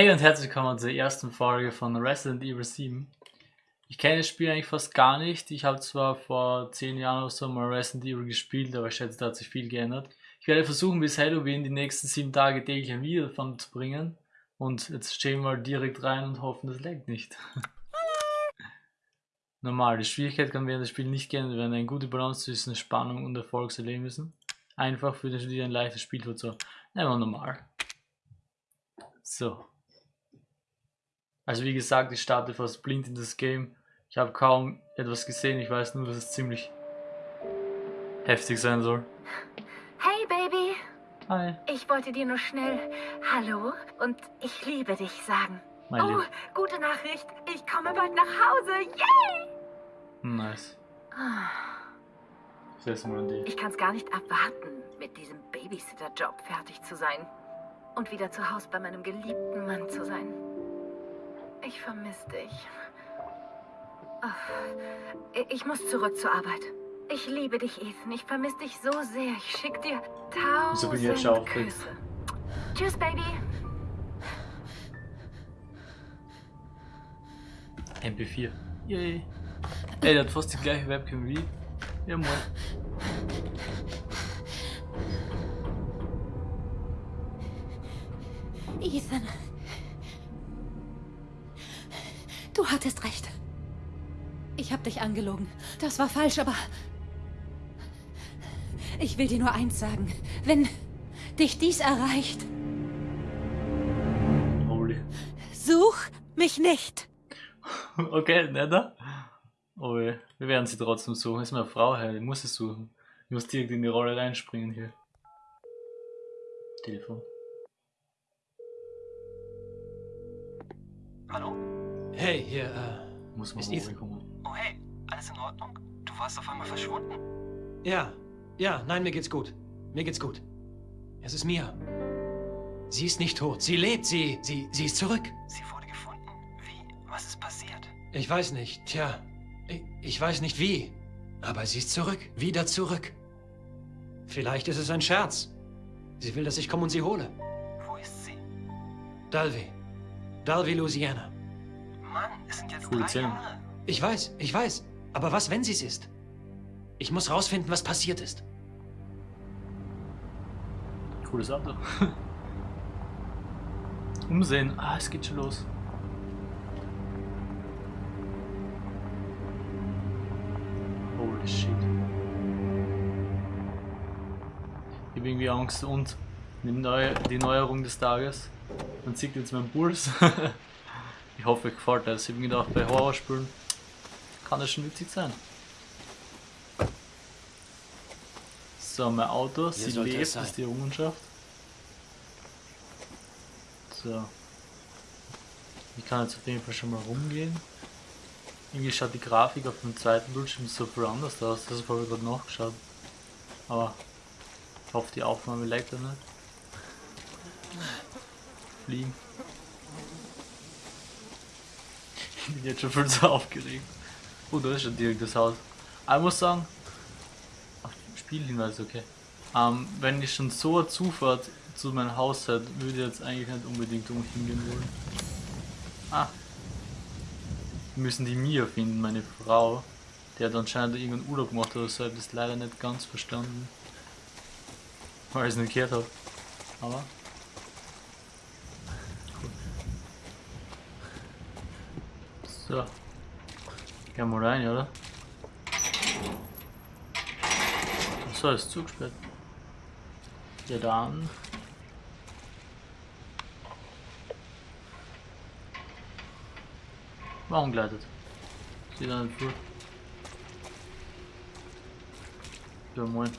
Hey und herzlich willkommen zur ersten Folge von Resident Evil 7. Ich kenne das Spiel eigentlich fast gar nicht. Ich habe zwar vor 10 Jahren oder so mal Resident Evil gespielt, aber ich schätze, da hat sich viel geändert. Ich werde versuchen, bis Halloween die nächsten 7 Tage täglich ein Video davon zu bringen. Und jetzt stehen wir mal direkt rein und hoffen, das leckt nicht. Normal, die Schwierigkeit kann während des Spiels nicht geändert werden. Eine gute Balance zwischen Spannung und Erfolgserlebnissen. Einfach für den Spieler ein leichtes Spiel wird so. Wir normal. So. Also wie gesagt, ich starte fast blind in das Game. Ich habe kaum etwas gesehen, ich weiß nur, dass es ziemlich heftig sein soll. Hey Baby, Hi. ich wollte dir nur schnell Hallo und ich liebe dich sagen. Mein oh, gute Nachricht, ich komme bald nach Hause. Yay! Nice. Setz mal an die. Ich kann es gar nicht erwarten, mit diesem Babysitter-Job fertig zu sein. Und wieder zu Hause bei meinem geliebten Mann zu sein. Ich vermisse dich. Ach, Ich muss zurück zur Arbeit. Ich liebe dich, Ethan. Ich vermisse dich so sehr. Ich schick dir tausend aufgeregt? Küsse. Tschüss, Baby. MP4. Yay. Ey, der hat fast die gleiche Webcam wie. Ja, moin. Ethan. Du hattest recht. Ich habe dich angelogen. Das war falsch, aber... Ich will dir nur eins sagen. Wenn dich dies erreicht, Holy. such mich nicht. Okay, netter. Oh. Wir werden sie trotzdem suchen. Ist meine Frau her, ich muss sie suchen. Ich muss direkt in die Rolle reinspringen hier. Telefon. Hallo? Hey, hier, äh, Muss man Ist mal Ethan-. Oh hey, alles in Ordnung? Du warst auf einmal verschwunden. ja, ja, nein, mir geht's gut. Mir geht's gut. Es ist Mia. Sie ist nicht tot. Sie lebt. Sie, sie, sie ist zurück. Sie wurde gefunden. Wie? Was ist passiert? Ich weiß nicht. Tja, ich, ich weiß nicht wie. Aber sie ist zurück. Wieder zurück. Vielleicht ist es ein Scherz. Sie will, dass ich komme und sie hole. Wo ist sie? Dalby. Dalby, Louisiana. Mann, es sind jetzt Coole drei. Jahre. Ich weiß, ich weiß. Aber was, wenn sie es ist? Ich muss rausfinden, was passiert ist. Cooles Auto. Umsehen. Ah, es geht schon los. Holy shit. Ich habe irgendwie Angst und Neu die Neuerung des Tages. Man sieht jetzt meinen Puls. ich hoffe, euch gefällt das. Ich habe mir gedacht, bei Horrorspielen kann das schon witzig sein. So, mein Auto, sie lebt, sein. ist die Errungenschaft. So. Ich kann jetzt auf jeden Fall schon mal rumgehen. Irgendwie schaut die Grafik auf dem zweiten Bildschirm so viel anders aus. Das habe ich gerade nachgeschaut. Aber ich hoffe, die Aufnahme leckt nicht. Fliegen. Bin jetzt schon viel zu aufgeregt. Oh, da ist schon direkt das Haus. Aber ich muss sagen, Ach, Spielhinweis, okay. Ähm, wenn ich schon so eine Zufahrt zu meinem Haus hätte, würde ich jetzt eigentlich nicht unbedingt irgendwo hingehen wollen. Ah. Müssen die Mia finden, meine Frau. Die hat anscheinend irgendeinen Urlaub gemacht oder so, ich habe das leider nicht ganz verstanden. Weil ich es nicht gehört habe. Aber. Gut. So. Gehen wir rein, oder? Achso, ist zugesperrt. Ja dann. Warum gleitet? Sieht da nicht gut. Ja moin.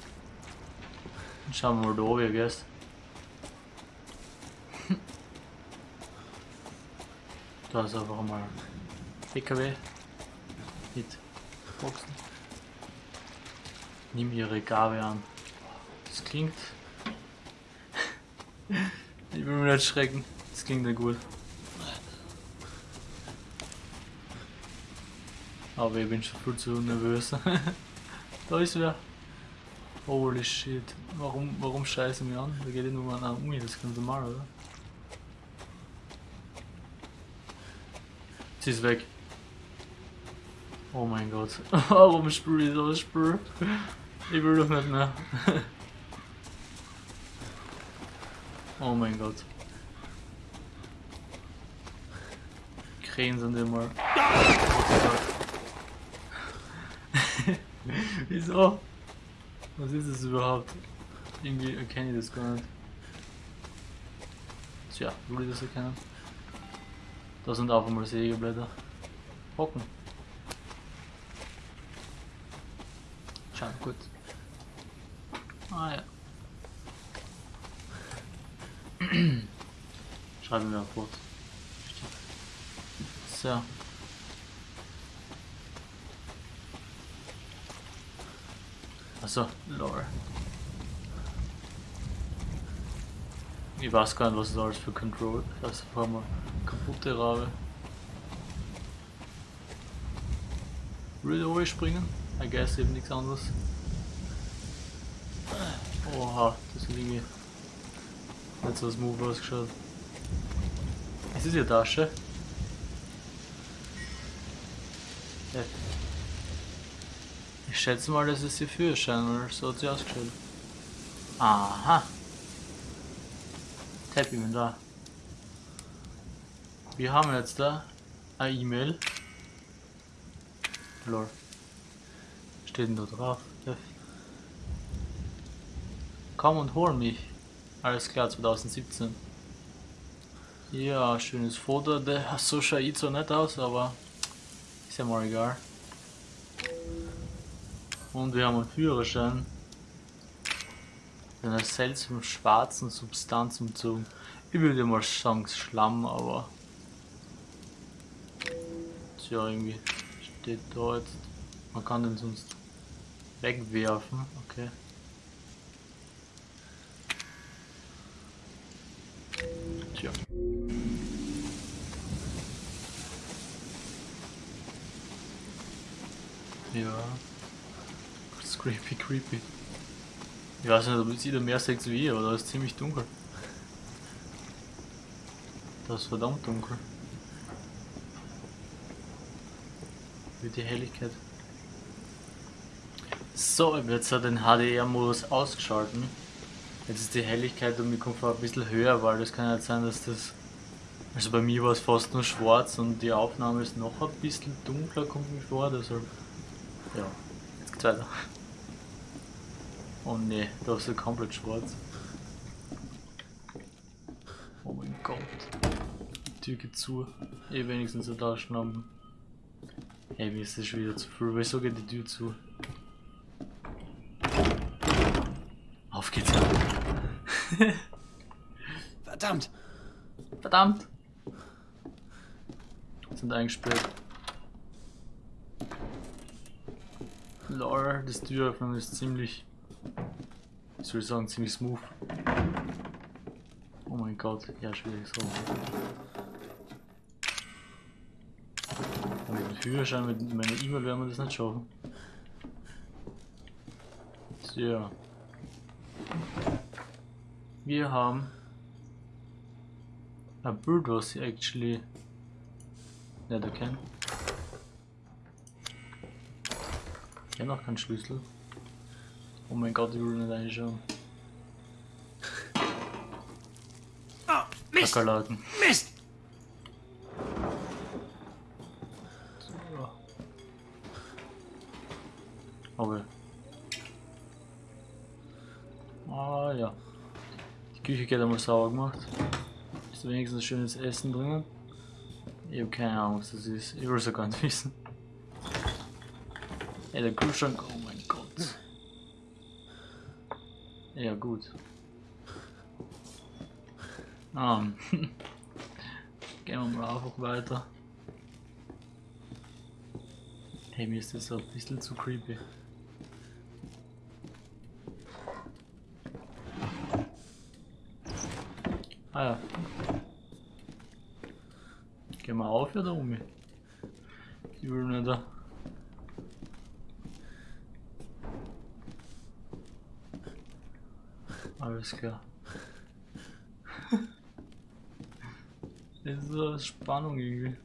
Dann schauen wir mal da oben, I guess. da ist einfach mal PKW mit Boxen. Nimm ihre Gabe an. Das klingt. ich will mich nicht schrecken. Das klingt nicht gut. Aber ich bin schon viel zu nervös. da ist wer. Holy shit. Warum, warum scheiße mich an? Da geht ja nur mal nach um, das ist ganz normal, oder? Sie ist weg. Oh mein Gott. Warum spüre ich so Spiel? Ich will doch nicht mehr. oh mein Gott. Krähen sind immer. Wieso? Was ist es überhaupt? Irgendwie erkenne ich das gar nicht. Tja, würde ich das erkennen? Da sind auch einmal Sägeblätter. Hocken. Schaut gut. Ah ja. Schreiben wir auf Wort. So. Achso, lore. Ich weiß gar nicht, was es alles für Control. Also haben wir kaputte Rabe. Würde springen? I guess eben nichts anderes. Oha, das hat irgendwie nicht so smooth ausgeschaut. Ist das ihre Tasche? Ja. Ich schätze mal, das ist ihr Führerschein, oder so hat sie ausgeschaut. Aha. Tappy bin da. Wir haben jetzt da eine E-Mail. Lol. Steht da drauf? Komm und hol mich. Alles klar, 2017. Ja, schönes Foto. Der so schaut so nett aus, aber ist ja mal egal. Und wir haben einen Führerschein. Mit einer seltsamen schwarzen Substanz umzogen. Ich würde mal sagen Schlamm, aber... Tja, irgendwie steht da. Man kann den sonst wegwerfen, okay. Tja. Ja. Das ist creepy, creepy. Ich weiß nicht, ob jeder mehr sagt wie ich, aber da ist ziemlich dunkel. Das ist verdammt dunkel. Wie die Helligkeit. So, ich habe jetzt den HDR-Modus ausgeschalten. Jetzt ist die Helligkeit um mich ein bisschen höher, weil das kann nicht sein, dass das... Also bei mir war es fast nur schwarz und die Aufnahme ist noch ein bisschen dunkler, kommt mir vor, deshalb... Ja, jetzt geht's weiter. Oh ne, da ist er komplett schwarz. Oh mein Gott. Die Tür geht zu. Eh wenigstens eine Taschen haben. Hey, mir ist das schon wieder zu früh. Wieso geht die Tür zu? Auf geht's. Verdammt! Verdammt! Sind eingesperrt. Lol, das Türöffnen ist ziemlich, ich würde sagen, ziemlich smooth. Oh mein Gott, ja, schwierig so. Mit dem Führerschein, mit meiner E-Mail werden wir das nicht schaffen. So. Wir haben a was actually nicht erkennen. Ich habe noch keinen Schlüssel. Oh mein Gott, ich will nicht reinschauen. Oh, Mist! Kakerlaken. Mist! Geht einmal sauber gemacht. Ist wenigstens schönes Essen drinnen. Ich habe keine Ahnung, was das ist. Ich will es ja gar nicht wissen. Ey, der Kühlschrank, oh mein Gott. Ja, gut. Um. Gehen wir mal einfach weiter. Hey, mir ist das ein bisschen zu creepy. Ah ja. Gehen wir auf oder um? Ich will nicht da. Alles klar. Das ist so eine Spannung irgendwie.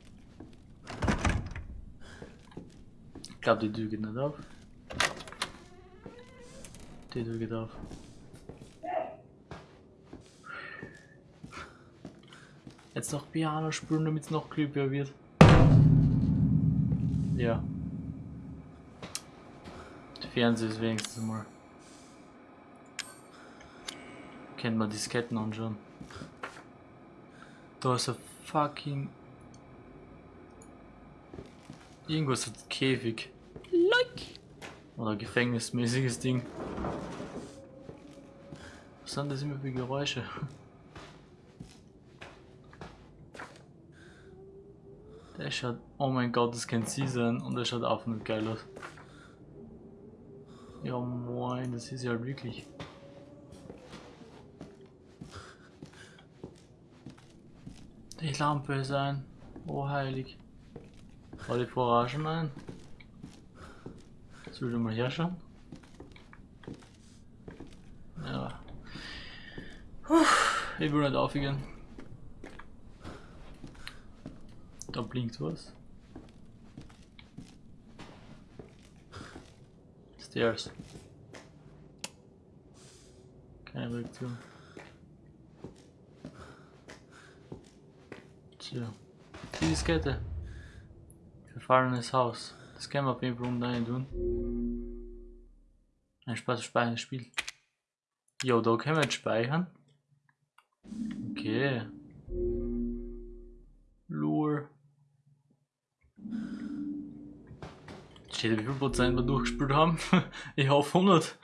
Ich glaube, die Tür geht nicht auf. Die Tür geht auf. Jetzt noch Piano spielen, damit es noch creepier wird. Ja. Der Fernseher ist wenigstens mal. Kennt man Disketten anschauen. Da ist ein fucking. Irgendwas hat Käfig. Leuk! Oder gefängnismäßiges Ding. Was sind das immer für Geräusche? Schaut, oh mein Gott, das kann sie sein und der schaut auch nicht geil aus. Ja moin, das ist ja wirklich. Die Lampe ist ein. Oh heilig. War die schon ein? Soll ich mal herschauen? Ja. Puh, ich will nicht aufgehen. Da blinkt was. Stairs. Keine Reaktion. Tja. Die Diskette. Verfallenes Haus. Das können wir auf jeden Fall unten tun. Ein Spaß speichern Spiel. Jo, da können wir jetzt speichern. Okay. Steht wie viel Prozent wir durchgespielt haben? ich hoffe 100.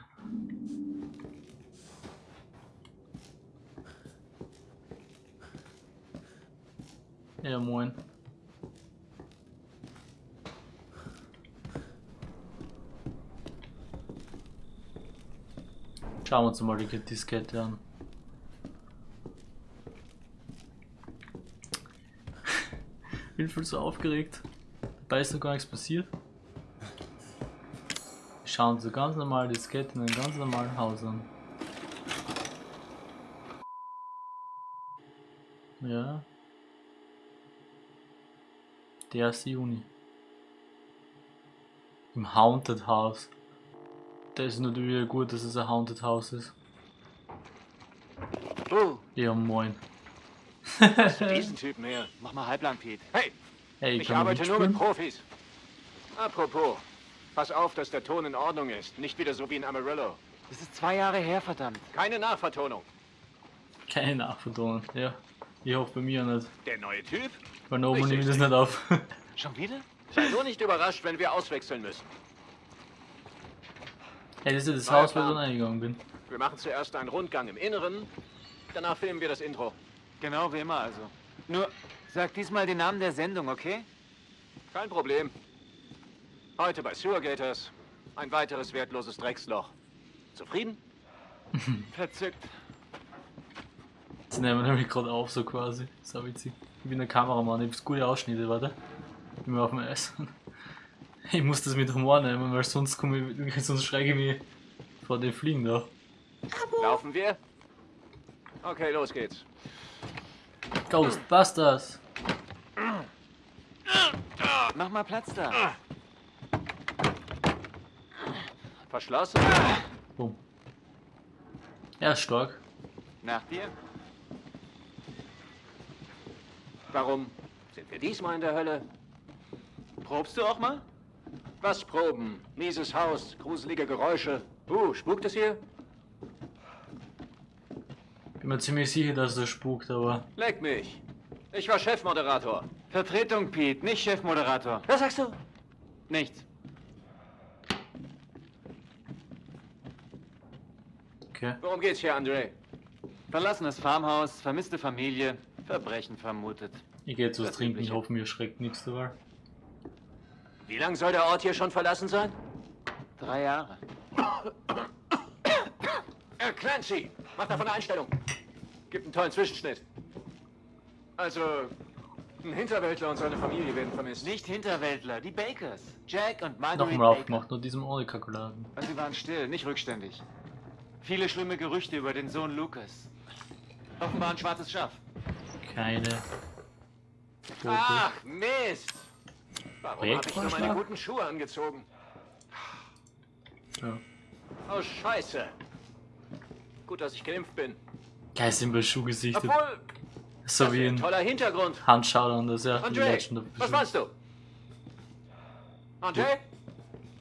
Ja, moin. Schauen wir uns mal die Diskette an. Bin voll so aufgeregt. Dabei ist noch gar nichts passiert. Schauen so ganz normal die Diskette in einem ganz normalen Haus an. Ja. Der 1. Juni. Im Haunted House. Das ist natürlich gut, dass es ein Haunted House ist. Oh, Ja, moin. diesen Typen her. Mach mal halblang, Pete. Hey, Hey, ich arbeite nur mit? Profis. Apropos, pass auf, dass der Ton in Ordnung ist. Nicht wieder so wie in Amarillo. Das ist zwei Jahre her, verdammt. Keine Nachvertonung. Keine Nachvertonung, ja. Ich hoffe bei mir nicht. Der neue Typ? Nomo Ich nimmt das nicht auf. Schon wieder? Sei nur nicht überrascht, wenn wir auswechseln müssen. Hey, das ist ja das Neuer Haus, wo ich Plan. dann eingegangen bin. Wir machen zuerst einen Rundgang im Inneren. Danach filmen wir das Intro. Genau wie immer also. Nur, sag diesmal den Namen der Sendung, okay? Kein Problem. Heute bei Sewer Gators. Ein weiteres wertloses Drecksloch. Zufrieden? Verzückt. Das nehmen wir nämlich gerade auf, so quasi. So witzig. Ich bin der Kameramann, ich hab's gute Ausschnitte, warte. Ich bin mir auf dem Essen. Ich muss das mit Humor nehmen, weil sonst komme ich, sonst schreie ich mich vor den Fliegen da. Laufen wir? Okay, los geht's. Ghostbusters! Mach mal Platz da. Verschlossen? Boom. Er ist stark. Nach dir? Warum sind wir diesmal in der Hölle? Probst du auch mal? Was proben? Mieses Haus, gruselige Geräusche. Uh, spukt es hier? Bin mir ziemlich sicher, dass er spukt, aber. Leck mich. Ich war Chefmoderator. Vertretung, Pete, nicht Chefmoderator. Was sagst du? Nichts. Okay. Worum geht's hier, André? Verlassenes Farmhaus, vermisste Familie, Verbrechen vermutet. Ich gehe jetzt was Das trinken, ich hoffe, mir schreckt nichts dabei. Wie lang soll der Ort hier schon verlassen sein? Drei Jahre. Herr Clancy, mach davon eine Einstellung. Gibt einen tollen Zwischenschnitt. Also, ein Hinterwäldler und seine Familie werden vermisst. Nicht Hinterwäldler, die Bakers. Jack und Marguerite Nochmal Baker. aufgemacht, nur diesem ohne Kalkuladen. Und sie waren still, nicht rückständig. Viele schlimme Gerüchte über den Sohn Lucas. Offenbar ein schwarzes Schaf. Keine. Fotos. Ach, Mist! Warum habe ich nur meine guten Schuhe angezogen? Ja. Oh, scheiße. Gut, dass ich geimpft bin. Geil, sind bei Schuh gesichtet. Obwohl, So wie ein in toller Hintergrund. Handschauern, das ja. of was meinst du? André?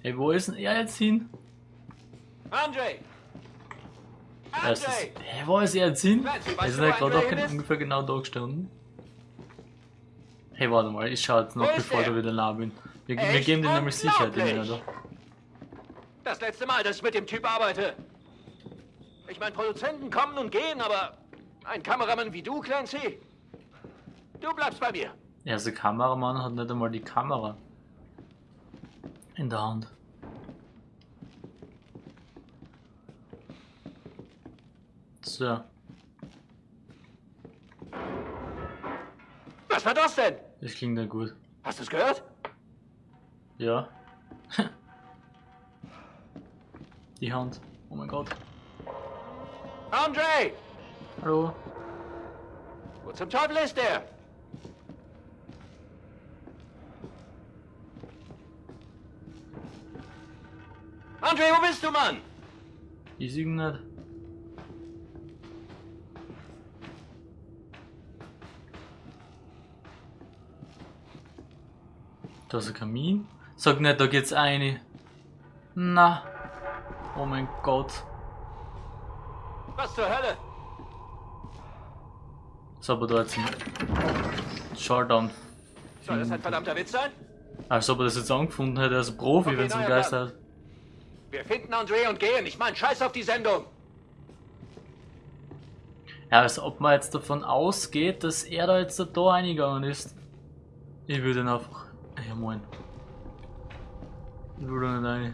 Hey, wo ist denn er jetzt hin? André! Ist das, André! hey, wo ist er jetzt hin? Ist du, ja gerade auch ist? ungefähr genau da gestanden. Hey, warte mal, ich schau jetzt noch, ist bevor du wieder nah bin. Wir, wir geben dir nämlich Sicherheit, den unglaublich. Männer Das letzte Mal, dass ich mit dem Typ arbeite. Ich meine, Produzenten kommen und gehen, aber ein Kameramann wie du, Clancy, du bleibst bei mir. Ja, also Kameramann hat nicht einmal die Kamera in der Hand. So, Was war das denn? das klingt ja gut. Hast du es gehört? Ja. die Hand. Oh mein Gott. André! Hallo? Wo zum Teufel ist der? André, wo bist du, Mann? Ich sehe ihn nicht. Da ist ein Kamin. Sag nicht, da geht's eine. Na. Oh mein Gott. Was zur Hölle? So, aber da jetzt ein Showdown. Soll das ein verdammter Witz sein? Als ob er das jetzt angefunden hätte, als Profi, Okay, wenn es neuer Geist hat. Wir finden André und gehen. Ich meine, scheiß auf die Sendung. Ja, als ob man jetzt davon ausgeht, dass er da jetzt da reingegangen ist. Ich würde ihn einfach. Ja, moin. Ich würde nicht rein.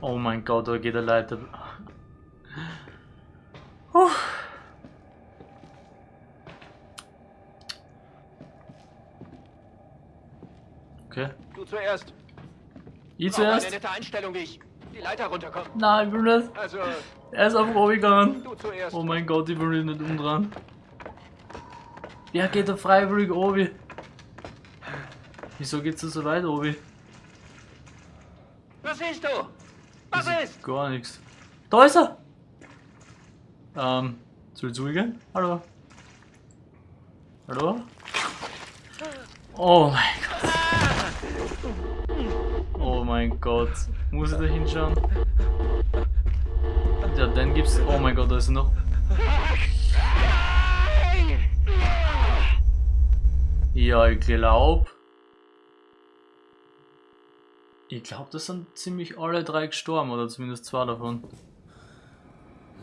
Oh mein Gott, da geht der Leiter. Puh. Okay. Du zuerst. Ich Brauch eine zuerst? nette Einstellung, wie ich die Leiter runterkomme. Nein, ich will nicht. Also, Er ist auf Obi gegangen. du zuerst. Oh mein Gott, ich will nicht umdran. Wer geht da freiwillig Obi? Wieso geht's so weit, Obi? Was siehst du? Was ist? Gar nichts. Da ist er! Ähm, soll ich zugehen? Hallo? Hallo? Oh mein Gott. Oh mein Gott. Muss ich da hinschauen? Ja, dann gibt's. Oh mein Gott, da ist er noch. Ja, ich glaub. Ich glaube, das sind ziemlich alle drei gestorben, oder zumindest zwei davon.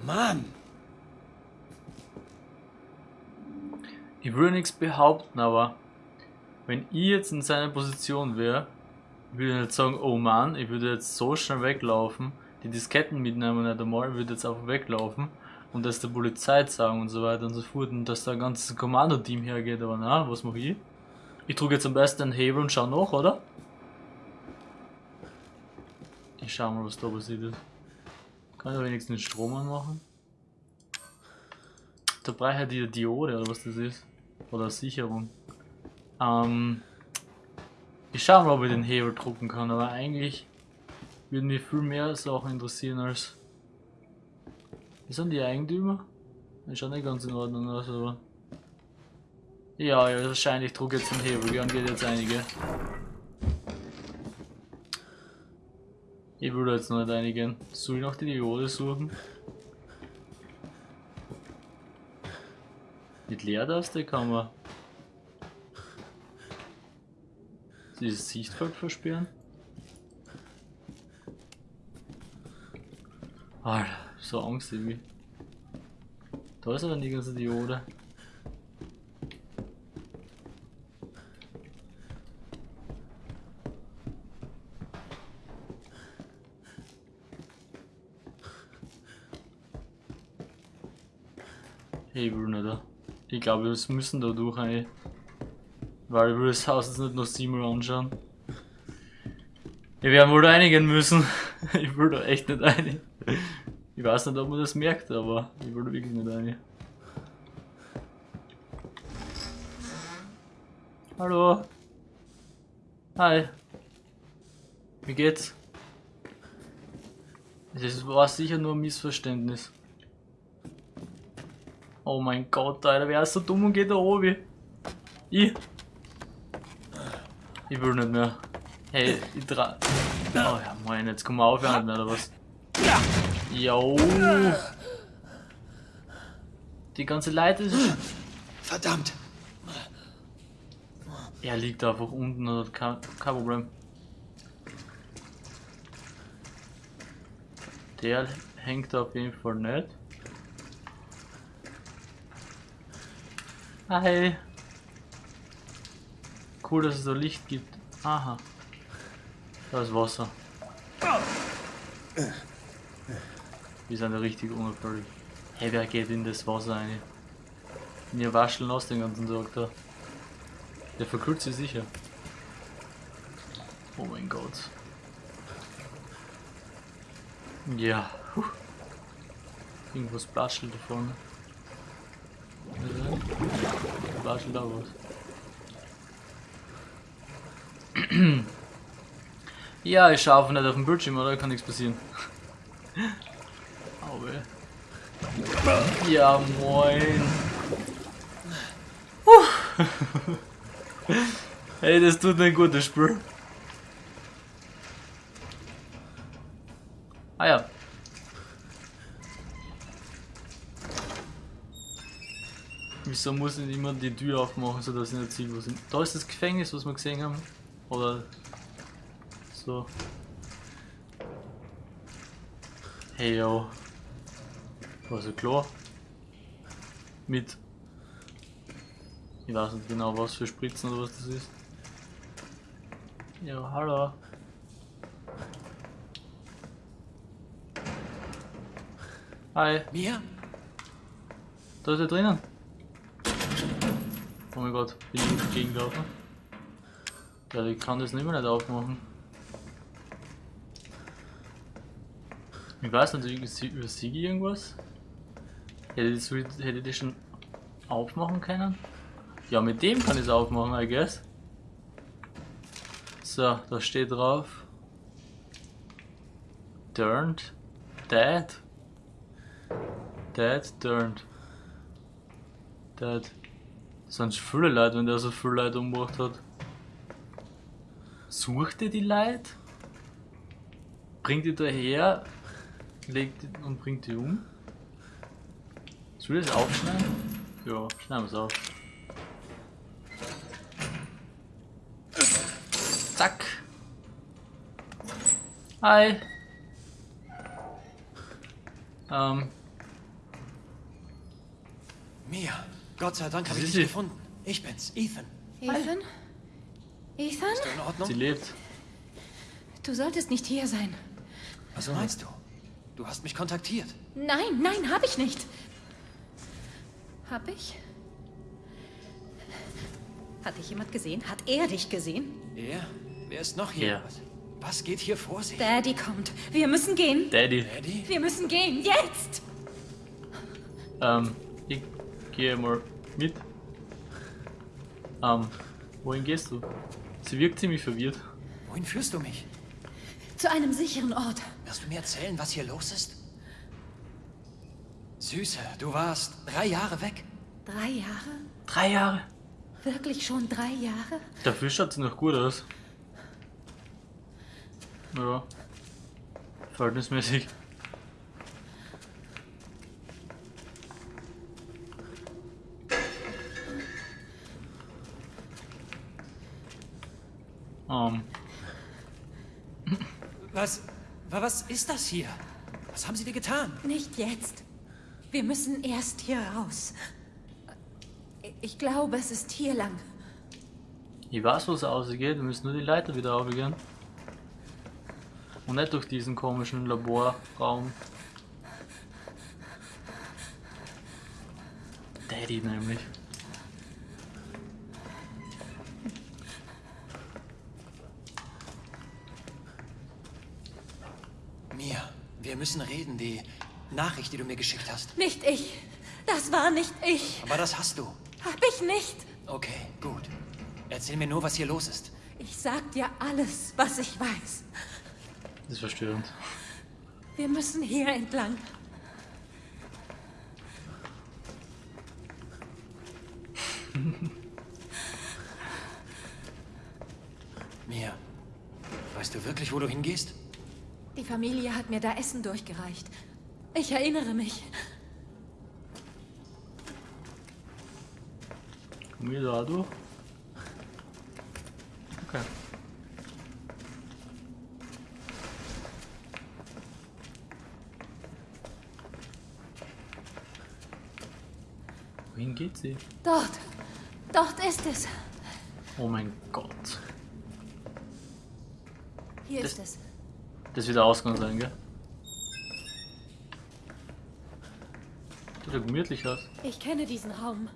Mann! Ich würde nichts behaupten, aber wenn ich jetzt in seiner Position wäre, würde ich nicht sagen, oh Mann, ich würde jetzt so schnell weglaufen, die Disketten mitnehmen nicht einmal, ich würde jetzt einfach weglaufen und das der Polizei sagen und so weiter und so fort und dass da ein ganzes Kommandoteam hergeht, aber na, was mache ich? Ich drücke jetzt am besten den Hebel und schau nach, oder? Ich schau mal, was da passiert ist. Kann ich wenigstens den Strom anmachen? Da brauche ich halt die Diode oder was das ist. Oder Sicherung. Ähm, ich schaue mal, ob ich den Hebel drucken kann, aber eigentlich würden mich viel mehr Sachen interessieren als. Wie sind die Eigentümer? Die schauen nicht ganz in Ordnung aus, aber. Ja, ja, wahrscheinlich druck jetzt den Hebel, gern geht jetzt einige. Ich würde jetzt noch nicht einigen. Soll ich noch die Diode suchen? Nicht leer das, die Kamera. Dieses Sichtfeld versperren. Alter, so Angst irgendwie. Da ist aber die ganze Diode. Hey Bruno da. Ich glaube, wir müssen da durch, ey. Weil ich will das Haus jetzt nicht noch siebenmal anschauen. Wir werden wohl einigen müssen. Ich will da echt nicht eine. Ich weiß nicht, ob man das merkt, aber ich will da wirklich nicht eine. Hallo? Hi. Wie geht's? Das war sicher nur ein Missverständnis. Oh mein Gott, Alter, wer ist so dumm und geht da oben? Ich. Ich will nicht mehr. Hey, ich tra... Oh ja, moin, jetzt kommen wir aufhören nicht mehr, oder was? Jo. Die ganze Leiter ist... Verdammt! Er liegt einfach unten, oder kein, kein Problem. Der hängt auf jeden Fall nicht. Hi. Cool, dass es so Licht gibt. Aha. Da ist Wasser. Wir sind ja richtig ungefährlich. Hey, wer geht in das Wasser rein? Wir waschen aus den ganzen Tag da. Der verkühlt sich sicher. Oh mein Gott. Ja. Puh. Irgendwas plaschelt da vorne. Ja, Plaschelt da was. Ja, ich schaue nicht auf dem Bildschirm, oder? Kann nichts passieren. Aue. Ja, moin. Hey, das tut ein gutes Spiel. Ah ja. Wieso muss ich immer die Tür aufmachen, sodass ich nicht sehe, wo sind. Da ist das Gefängnis, was wir gesehen haben. Oder so. Hey yo. Was ist klar? Mit. Ich weiß nicht genau was für Spritzen oder was das ist. Ja, hallo. Hi, Mia? da ist er drinnen. Oh mein Gott, bin ich gegengelaufen? Ja, ich kann das nicht mehr nicht aufmachen. Ich weiß nicht, über- ich irgendwas? Hätte ich, das, hätte ich das schon aufmachen können? Ja, mit dem kann ich es aufmachen, I guess. So, da steht drauf. Turned. Dead. Dead, turned. Dead. Sind viele Leute, wenn der so viele Leute umgebracht hat. Sucht ihr die Leute? Bringt die daher, legt die und bringt die um? Soll ich das aufschneiden? Ja, schneiden wir es auf. Zack. Hi. Ähm, Mia, Gott sei Dank habe ich Sie- dich Sie- gefunden. Ich bin's, Ethan. Ethan? Ethan? Ist du in Ordnung? sie lebt. Du solltest nicht hier sein. Was meinst du? Du hast mich kontaktiert. Nein, nein, hab ich nicht. Hab ich? Hat dich jemand gesehen? Hat er dich gesehen? Er? Wer ist noch hier? Ja. Was, was geht hier vor sich? Daddy kommt. Wir müssen gehen. Daddy. Daddy? Wir müssen gehen. Jetzt! Ähm, ich gehe mal mit. Ähm, wohin gehst du? Sie wirkt ziemlich verwirrt. Wohin führst du mich? Zu einem sicheren Ort. Wirst du mir erzählen, was hier los ist? Süße, du warst drei Jahre weg. Drei Jahre? Drei Jahre. Wirklich schon drei Jahre? Dafür schaut sie noch gut aus. Ja. Verhältnismäßig. Ähm, Was, wa- was ist das hier? Was haben sie dir getan? Nicht jetzt. Wir müssen erst hier raus. Ich glaube, es ist hier lang. ich weiß, wo es ausgeht, wir müssen nur die Leiter wieder aufgehen. Und nicht durch diesen komischen Laborraum. Daddy nämlich. Mia, wir müssen reden. Die Nachricht, die du mir geschickt hast. Nicht ich. Das war nicht ich. Aber das hast du. Hab ich nicht. Okay, gut. Erzähl mir nur, was hier los ist. Ich sag dir alles, was ich weiß. Das ist verstörend. Wir müssen hier entlang. Mia, weißt du wirklich, wo du hingehst? Die Familie hat mir da Essen durchgereicht. Ich erinnere mich. Milado. Okay. Wohin geht sie? Dort. Dort ist es. Oh mein Gott. Hier Das- ist es. Das wird der Ausgang sein, gell? Sieht ja gemütlich aus. Ich kenne diesen Raum.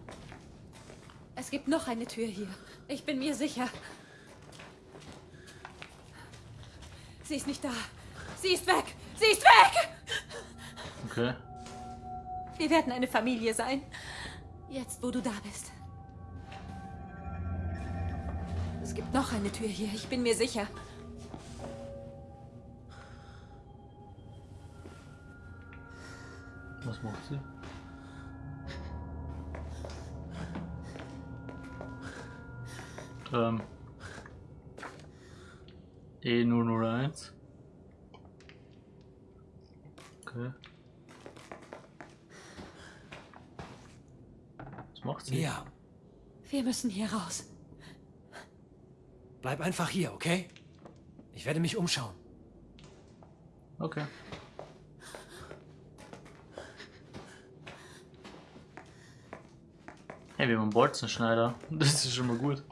Es gibt noch eine Tür hier. Ich bin mir sicher. Sie ist nicht da. Sie ist weg. Sie ist weg. Okay. Wir werden eine Familie sein. Jetzt, wo du da bist. Es gibt noch eine Tür hier. Ich bin mir sicher. Was macht sie? Ähm. E E001. Okay. Was macht sie? Mia, Wir müssen hier raus. bleib einfach hier, okay? Ich werde mich umschauen. Okay. Hey, wir haben einen Bolzenschneider. Das ist schon mal gut.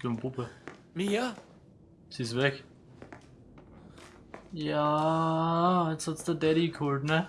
Dumme Puppe. Mia? Sie ist weg. Ja, jetzt hat's der Daddy geholt, ne?